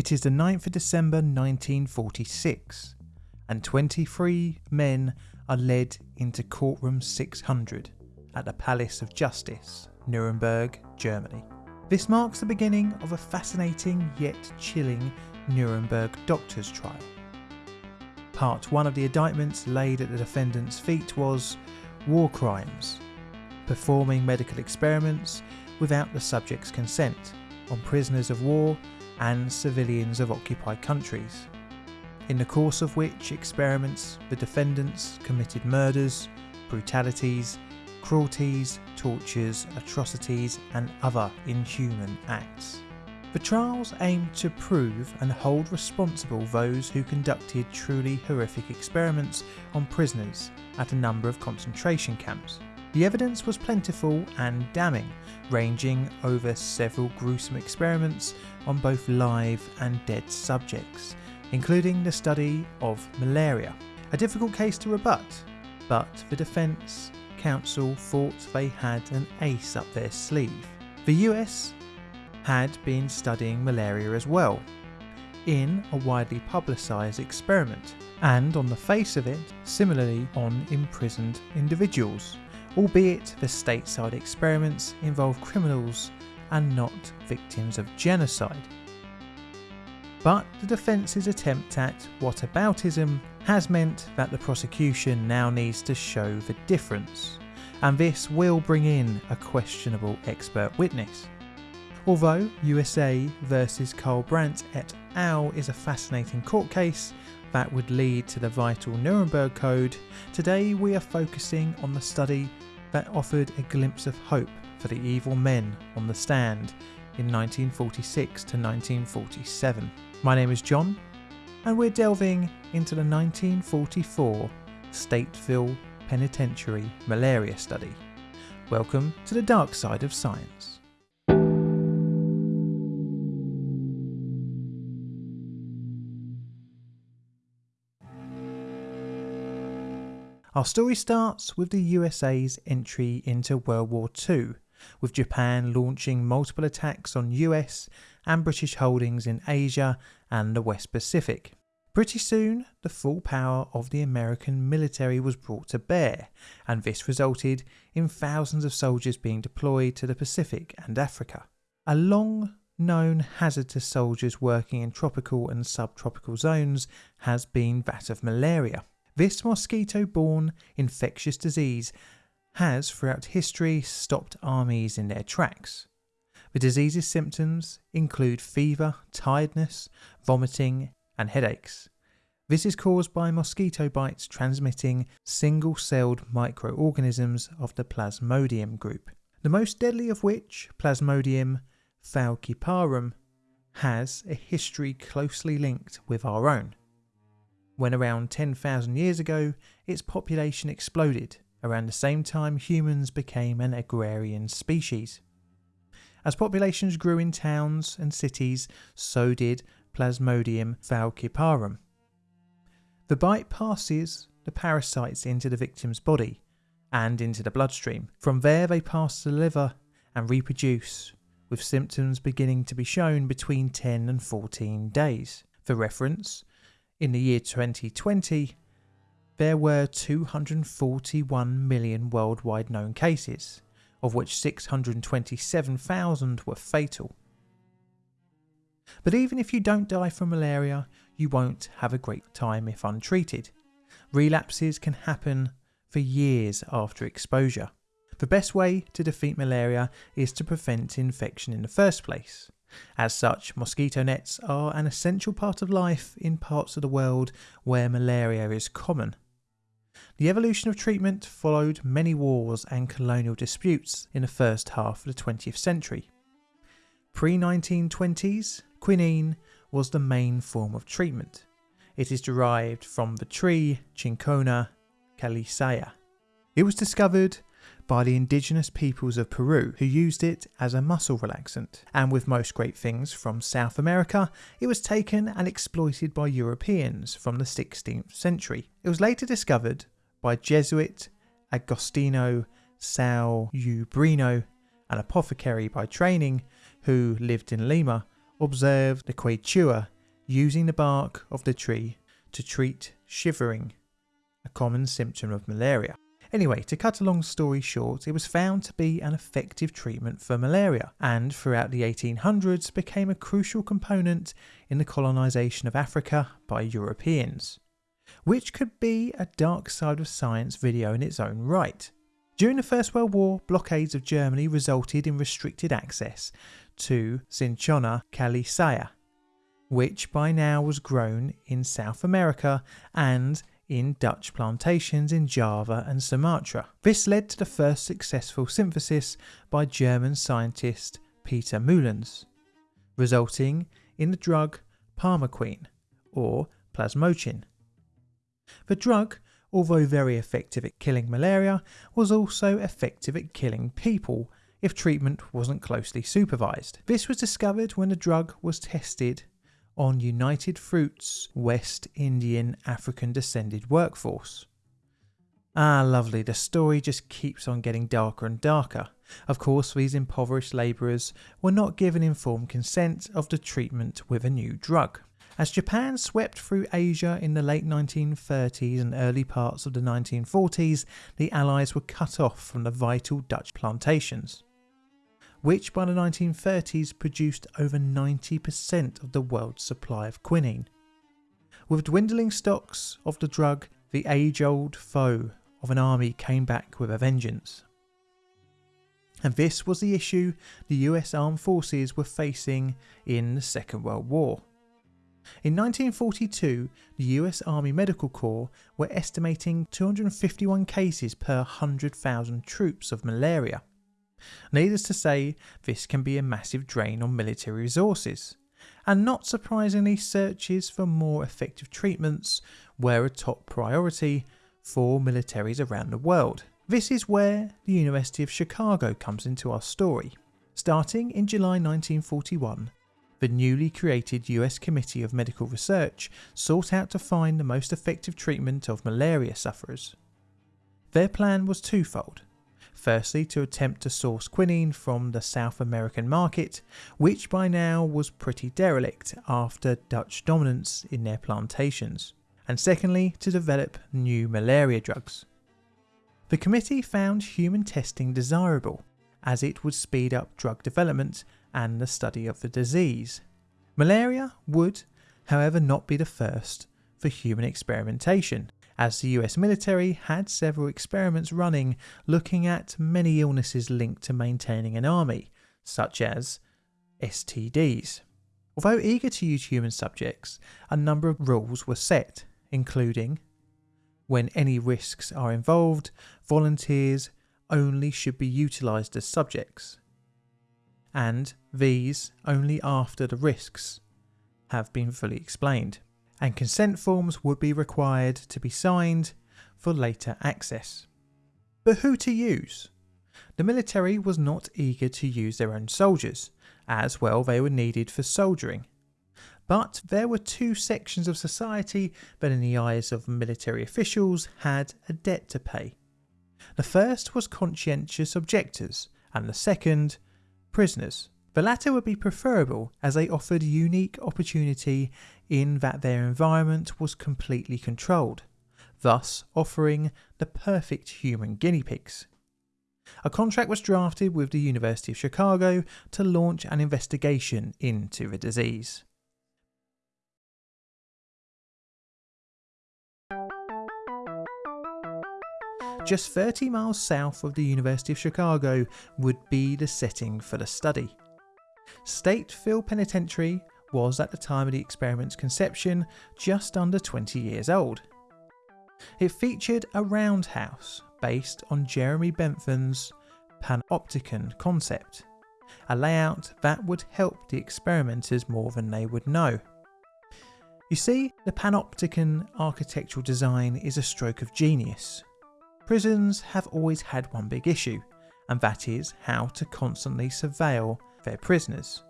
It is the 9th of December 1946, and 23 men are led into courtroom 600 at the Palace of Justice, Nuremberg, Germany. This marks the beginning of a fascinating yet chilling Nuremberg doctor's trial. Part 1 of the indictments laid at the defendant's feet was war crimes, performing medical experiments without the subject's consent on prisoners of war and civilians of occupied countries, in the course of which experiments the defendants committed murders, brutalities, cruelties, tortures, atrocities, and other inhuman acts. The trials aimed to prove and hold responsible those who conducted truly horrific experiments on prisoners at a number of concentration camps. The evidence was plentiful and damning, ranging over several gruesome experiments on both live and dead subjects, including the study of malaria. A difficult case to rebut, but the defence counsel thought they had an ace up their sleeve. The US had been studying malaria as well, in a widely publicised experiment, and on the face of it, similarly on imprisoned individuals, albeit the stateside experiments involve criminals and not victims of genocide. But the defence's attempt at whataboutism has meant that the prosecution now needs to show the difference, and this will bring in a questionable expert witness. Although USA versus Karl Brandt et al. is a fascinating court case that would lead to the vital Nuremberg Code, today we are focusing on the study that offered a glimpse of hope for the evil men on the stand in 1946 to 1947. My name is John, and we're delving into the 1944 Stateville Penitentiary Malaria Study. Welcome to the dark side of science. Our story starts with the USA's entry into World War II, with Japan launching multiple attacks on US and British holdings in Asia and the West Pacific. Pretty soon, the full power of the American military was brought to bear, and this resulted in thousands of soldiers being deployed to the Pacific and Africa. A long known hazard to soldiers working in tropical and subtropical zones has been that of malaria. This mosquito borne infectious disease has, throughout history, stopped armies in their tracks. The disease's symptoms include fever, tiredness, vomiting, and headaches. This is caused by mosquito bites transmitting single celled microorganisms of the Plasmodium group, the most deadly of which, Plasmodium falciparum, has a history closely linked with our own when around 10,000 years ago its population exploded around the same time humans became an agrarian species. As populations grew in towns and cities, so did Plasmodium falciparum. The bite passes the parasites into the victim's body and into the bloodstream. From there, they pass to the liver and reproduce, with symptoms beginning to be shown between 10 and 14 days. For reference, in the year 2020, there were 241 million worldwide known cases, of which 627,000 were fatal. But even if you don't die from malaria, you won't have a great time if untreated. Relapses can happen for years after exposure. The best way to defeat malaria is to prevent infection in the first place. As such, mosquito nets are an essential part of life in parts of the world where malaria is common. The evolution of treatment followed many wars and colonial disputes in the first half of the 20th century. Pre 1920s, quinine was the main form of treatment. It is derived from the tree Cinchona calisaya. It was discovered by the indigenous peoples of Peru who used it as a muscle relaxant. And with most great things from South America, it was taken and exploited by Europeans from the 16th century. It was later discovered by Jesuit Agostino Salumbrino, an apothecary by training who lived in Lima, observed the Quechua using the bark of the tree to treat shivering, a common symptom of malaria. Anyway, to cut a long story short, it was found to be an effective treatment for malaria and throughout the 1800s became a crucial component in the colonisation of Africa by Europeans, which could be a dark side of science video in its own right. During the First World War, blockades of Germany resulted in restricted access to Cinchona calisaya, which by now was grown in South America and in Dutch plantations in Java and Sumatra. This led to the first successful synthesis by German scientist Peter Mühlens, resulting in the drug Primaquine or plasmochin. The drug, although very effective at killing malaria, was also effective at killing people if treatment wasn't closely supervised. This was discovered when the drug was tested on United Fruit's West Indian African descended workforce. Ah, lovely, the story just keeps on getting darker and darker. Of course, these impoverished labourers were not given informed consent of the treatment with a new drug. As Japan swept through Asia in the late 1930s and early parts of the 1940s, the Allies were cut off from the vital Dutch plantations which by the 1930s produced over 90% of the world's supply of quinine. With dwindling stocks of the drug, the age old foe of an army came back with a vengeance. And this was the issue the US armed forces were facing in the Second World War. In 1942, the US Army Medical Corps were estimating 251 cases per 100,000 troops of malaria. Needless to say, this can be a massive drain on military resources. And not surprisingly, searches for more effective treatments were a top priority for militaries around the world. This is where the University of Chicago comes into our story. Starting in July 1941, the newly created US Committee of Medical Research sought out to find the most effective treatment of malaria sufferers. Their plan was twofold Firstly, to attempt to source quinine from the South American market, which by now was pretty derelict after Dutch dominance in their plantations. And secondly, to develop new malaria drugs. The committee found human testing desirable, as it would speed up drug development and the study of the disease. Malaria would, however, not be the first for human experimentation as the US military had several experiments running looking at many illnesses linked to maintaining an army, such as STDs. Although eager to use human subjects, a number of rules were set, including when any risks are involved, volunteers only should be utilised as subjects, and these only after the risks have been fully explained and consent forms would be required to be signed for later access. But who to use? The military was not eager to use their own soldiers, as well they were needed for soldiering. But there were two sections of society that, in the eyes of military officials, had a debt to pay. The first was conscientious objectors, and the second, prisoners. The latter would be preferable as they offered unique opportunity in that their environment was completely controlled, thus offering the perfect human guinea pigs. A contract was drafted with the University of Chicago to launch an investigation into the disease. Just 30 miles south of the University of Chicago would be the setting for the study. Stateville Penitentiary was at the time of the experiment's conception just under 20 years old. It featured a roundhouse based on Jeremy Bentham's panopticon concept, a layout that would help the experimenters more than they would know. You see, the panopticon architectural design is a stroke of genius. Prisons have always had one big issue, and that is how to constantly surveil their prisoners.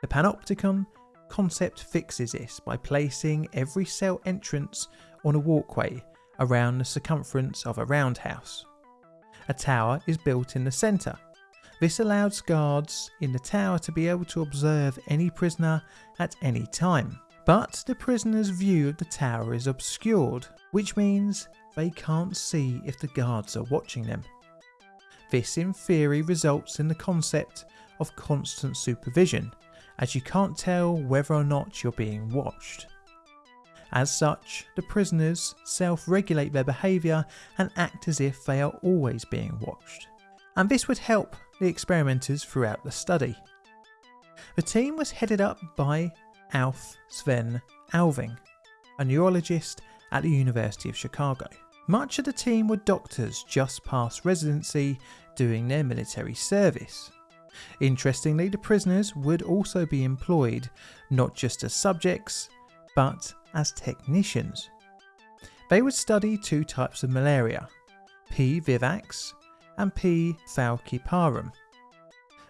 The panopticon concept fixes this by placing every cell entrance on a walkway around the circumference of a roundhouse. A tower is built in the centre. This allows guards in the tower to be able to observe any prisoner at any time. But the prisoner's view of the tower is obscured, which means they can't see if the guards are watching them. This in theory results in the concept of constant supervision, as you can't tell whether or not you're being watched. As such, the prisoners self-regulate their behaviour and act as if they are always being watched. And this would help the experimenters throughout the study. The team was headed up by Alf Sven Alving, a neurologist at the University of Chicago. Much of the team were doctors just past residency doing their military service. Interestingly, the prisoners would also be employed not just as subjects, but as technicians. They would study two types of malaria, P. vivax and P. falciparum.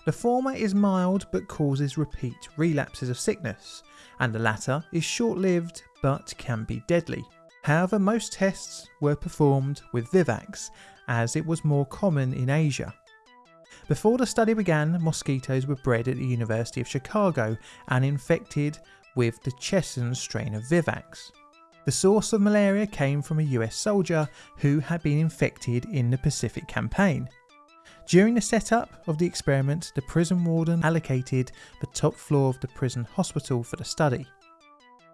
The former is mild but causes repeat relapses of sickness, and the latter is short-lived but can be deadly. However, most tests were performed with Vivax as it was more common in Asia. Before the study began, mosquitoes were bred at the University of Chicago and infected with the Chesson strain of Vivax. The source of malaria came from a US soldier who had been infected in the Pacific Campaign. During the setup of the experiment, the prison warden allocated the top floor of the prison hospital for the study.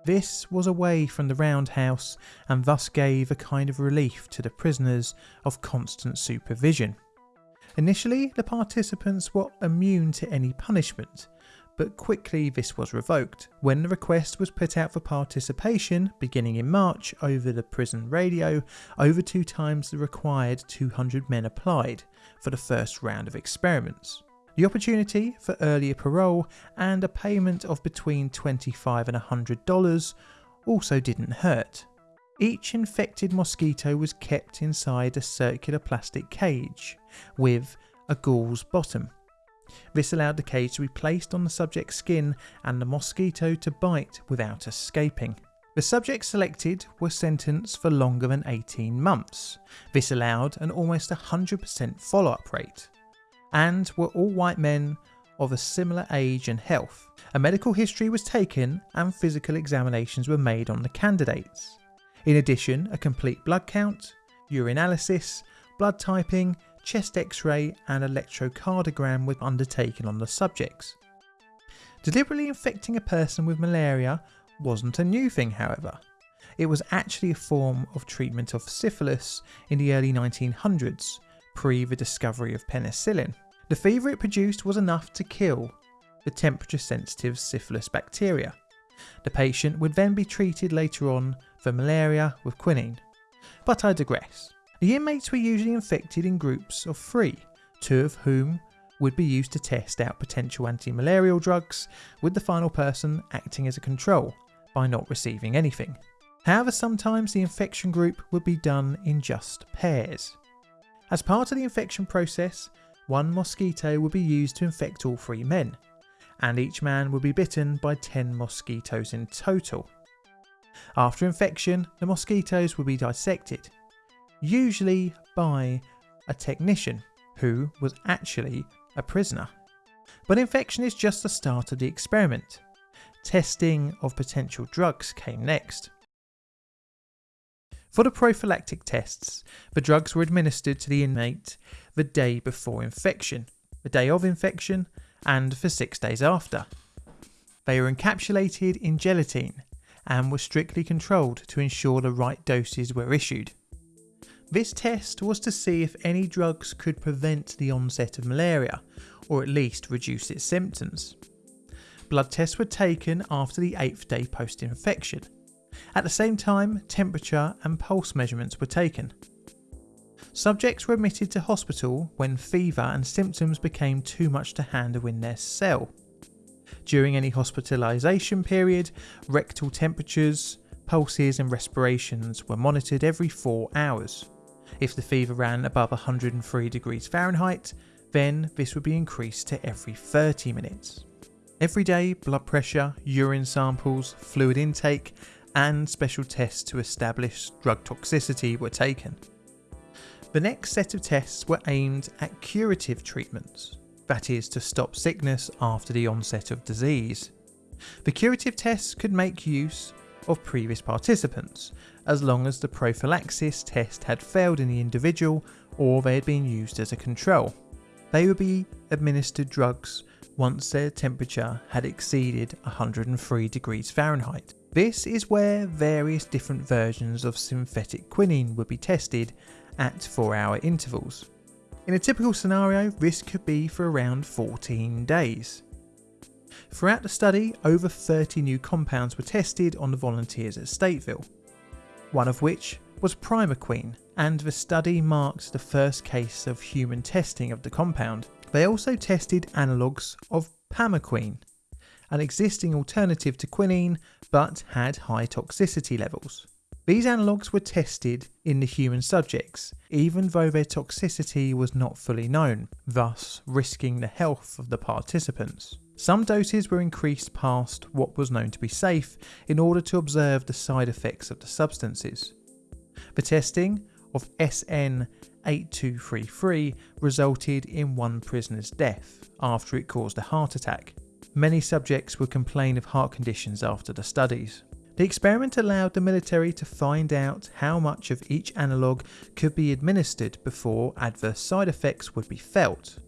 This was away from the roundhouse and thus gave a kind of relief to the prisoners of constant supervision. Initially, the participants were immune to any punishment, but quickly this was revoked. When the request was put out for participation, beginning in March, over the prison radio, over two times the required 200 men applied for the first round of experiments. The opportunity for earlier parole and a payment of between 25 and $100 also didn't hurt. Each infected mosquito was kept inside a circular plastic cage with a gauze bottom this allowed the cage to be placed on the subject's skin and the mosquito to bite without escaping. The subjects selected were sentenced for longer than 18 months. This allowed an almost 100% follow up rate, and were all white men of a similar age and health. A medical history was taken and physical examinations were made on the candidates. In addition, a complete blood count, urinalysis, blood typing, chest x-ray and electrocardiogram were undertaken on the subjects. Deliberately infecting a person with malaria wasn't a new thing however. It was actually a form of treatment of syphilis in the early 1900s, pre the discovery of penicillin. The fever it produced was enough to kill the temperature sensitive syphilis bacteria. The patient would then be treated later on for malaria with quinine. But I digress. The inmates were usually infected in groups of three, two of whom would be used to test out potential anti-malarial drugs, with the final person acting as a control by not receiving anything. However, sometimes the infection group would be done in just pairs. As part of the infection process, one mosquito would be used to infect all three men, and each man would be bitten by 10 mosquitoes in total. After infection, the mosquitoes would be dissected usually by a technician who was actually a prisoner. But infection is just the start of the experiment. Testing of potential drugs came next. For the prophylactic tests, the drugs were administered to the inmate the day before infection, the day of infection, and for six days after. They were encapsulated in gelatine and were strictly controlled to ensure the right doses were issued. This test was to see if any drugs could prevent the onset of malaria, or at least reduce its symptoms. Blood tests were taken after the 8th day post infection. At the same time, temperature and pulse measurements were taken. Subjects were admitted to hospital when fever and symptoms became too much to handle in their cell. During any hospitalisation period, rectal temperatures, pulses and respirations were monitored every 4 hours. If the fever ran above 103 degrees Fahrenheit, then this would be increased to every 30 minutes. Every day, blood pressure, urine samples, fluid intake, and special tests to establish drug toxicity were taken. The next set of tests were aimed at curative treatments. That is, to stop sickness after the onset of disease. The curative tests could make use of previous participants, as long as the prophylaxis test had failed in the individual or they had been used as a control. They would be administered drugs once their temperature had exceeded 103 degrees Fahrenheit. This is where various different versions of synthetic quinine would be tested at 4 hour intervals. In a typical scenario, this could be for around 14 days. Throughout the study, over 30 new compounds were tested on the volunteers at Stateville, one of which was primaquine, and the study marked the first case of human testing of the compound. They also tested analogues of pamaquine, an existing alternative to quinine but had high toxicity levels. These analogues were tested in the human subjects, even though their toxicity was not fully known, thus risking the health of the participants. Some doses were increased past what was known to be safe in order to observe the side effects of the substances. The testing of SN8233 resulted in one prisoner's death after it caused a heart attack. Many subjects would complain of heart conditions after the studies. The experiment allowed the military to find out how much of each analogue could be administered before adverse side effects would be felt.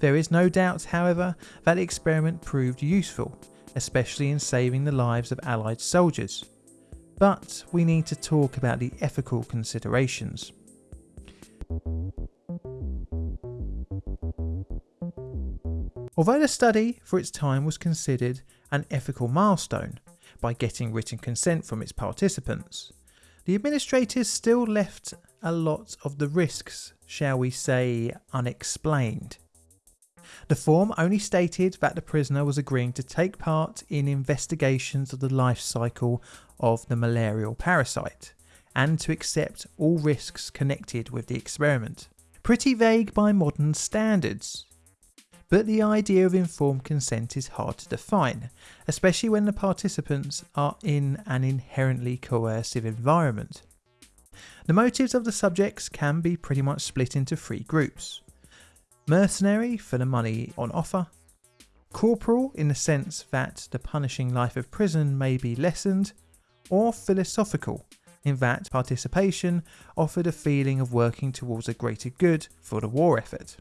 There is no doubt, however, that the experiment proved useful, especially in saving the lives of Allied soldiers. But we need to talk about the ethical considerations. Although the study for its time was considered an ethical milestone by getting written consent from its participants, the administrators still left a lot of the risks, shall we say, unexplained. The form only stated that the prisoner was agreeing to take part in investigations of the life cycle of the malarial parasite and to accept all risks connected with the experiment. Pretty vague by modern standards. But the idea of informed consent is hard to define, especially when the participants are in an inherently coercive environment. The motives of the subjects can be pretty much split into three groups. Mercenary for the money on offer, corporal in the sense that the punishing life of prison may be lessened, or philosophical in that participation offered a feeling of working towards a greater good for the war effort.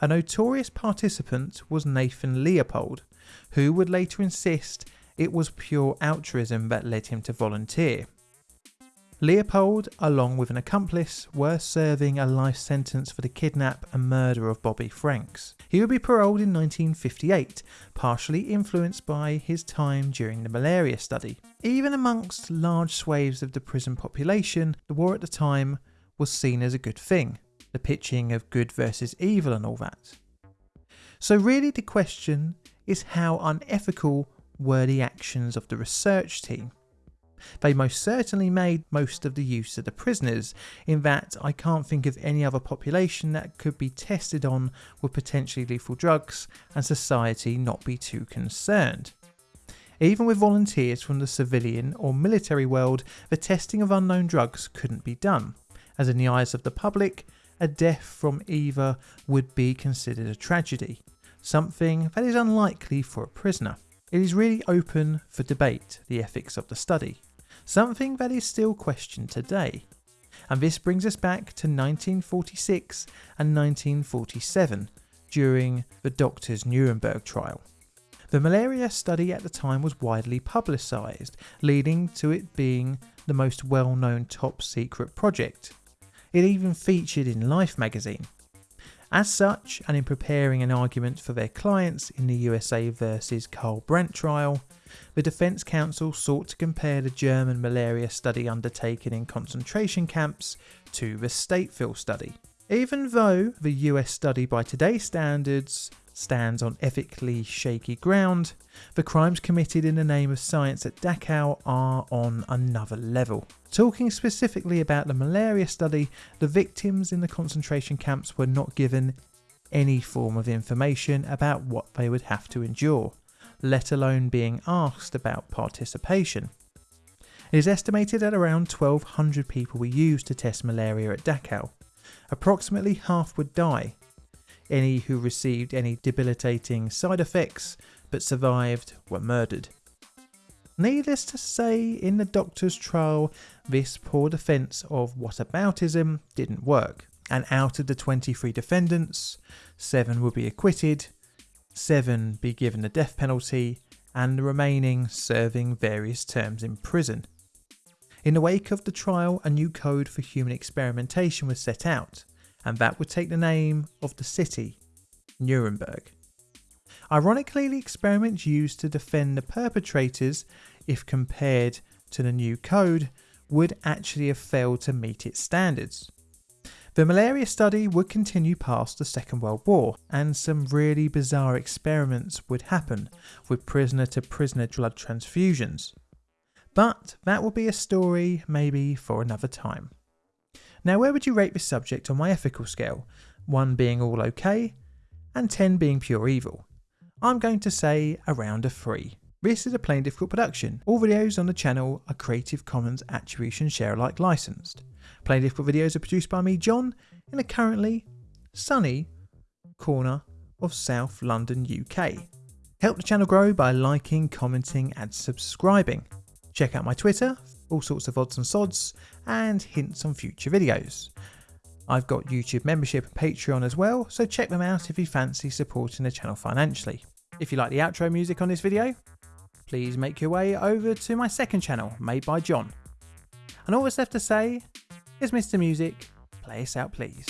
A notorious participant was Nathan Leopold, who would later insist it was pure altruism that led him to volunteer. Leopold, along with an accomplice, were serving a life sentence for the kidnap and murder of Bobby Franks. He would be paroled in 1958, partially influenced by his time during the malaria study. Even amongst large swathes of the prison population, the war at the time was seen as a good thing, the pitching of good versus evil and all that. So, really, the question is how unethical were the actions of the research team? They most certainly made most of the use of the prisoners, in that I can't think of any other population that could be tested on with potentially lethal drugs and society not be too concerned. Even with volunteers from the civilian or military world, the testing of unknown drugs couldn't be done, as in the eyes of the public, a death from either would be considered a tragedy, something that is unlikely for a prisoner. It is really open for debate, the ethics of the study something that is still questioned today. And this brings us back to 1946 and 1947 during the Doctors Nuremberg trial. The malaria study at the time was widely publicised, leading to it being the most well known top secret project. It even featured in Life magazine. As such, and in preparing an argument for their clients in the USA versus Karl Brandt trial, the Defence Counsel sought to compare the German malaria study undertaken in concentration camps to the Stateville study. Even though the US study by today's standards stands on ethically shaky ground, the crimes committed in the name of science at Dachau are on another level. Talking specifically about the malaria study, the victims in the concentration camps were not given any form of information about what they would have to endure let alone being asked about participation. It is estimated that around 1200 people were used to test malaria at Dachau. Approximately half would die. Any who received any debilitating side effects but survived were murdered. Needless to say, in the doctor's trial, this poor defence of whataboutism didn't work, and out of the 23 defendants, 7 would be acquitted, 7 be given the death penalty, and the remaining serving various terms in prison. In the wake of the trial, a new code for human experimentation was set out, and that would take the name of the city, Nuremberg. Ironically, the experiments used to defend the perpetrators, if compared to the new code, would actually have failed to meet its standards. The malaria study would continue past the Second World War, and some really bizarre experiments would happen with prisoner to prisoner blood transfusions. But that will be a story maybe for another time. Now, where would you rate this subject on my ethical scale? 1 being all okay, and 10 being pure evil. I'm going to say around a 3. This is a Plain Difficult production. All videos on the channel are Creative Commons Attribution Share Alike licensed. Plain Difficult videos are produced by me, John, in a currently sunny corner of South London, UK. Help the channel grow by liking, commenting and subscribing. Check out my Twitter, all sorts of odds and sods, and hints on future videos. I've got YouTube membership and Patreon as well, so check them out if you fancy supporting the channel financially. If you like the outro music on this video, please make your way over to my second channel, made by John. And all that's left to say is Mr. Music, play us out please.